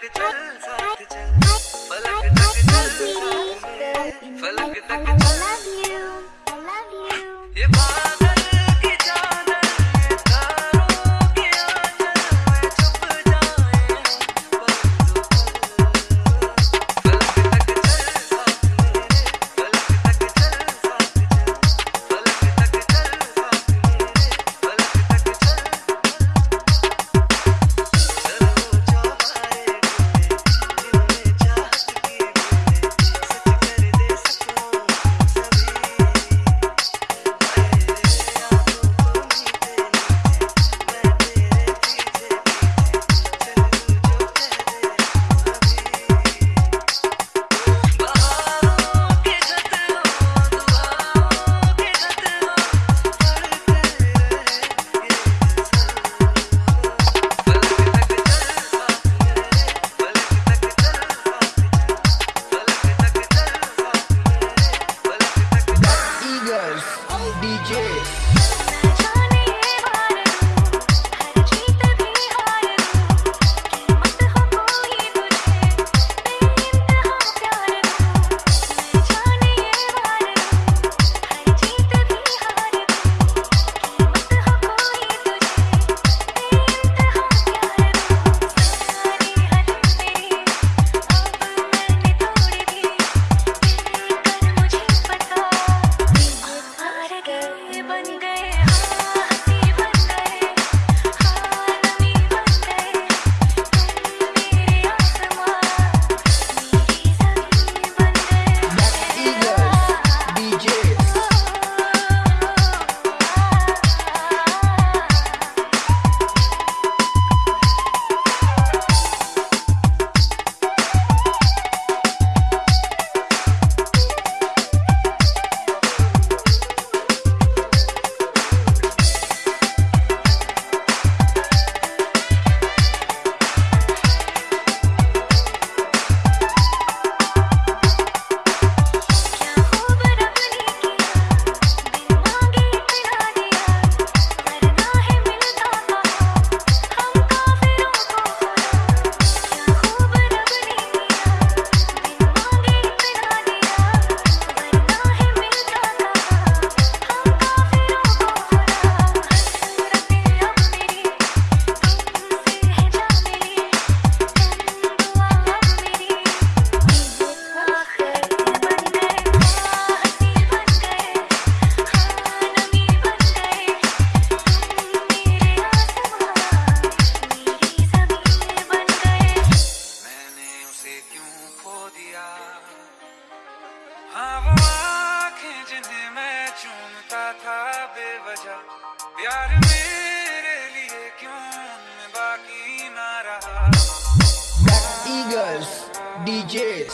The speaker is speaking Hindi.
फलक चल साथ चल फलक तक चल फलक तक चल DJ. प्यार मेरे लिए क्यों बाकी ना रहा? डीजेस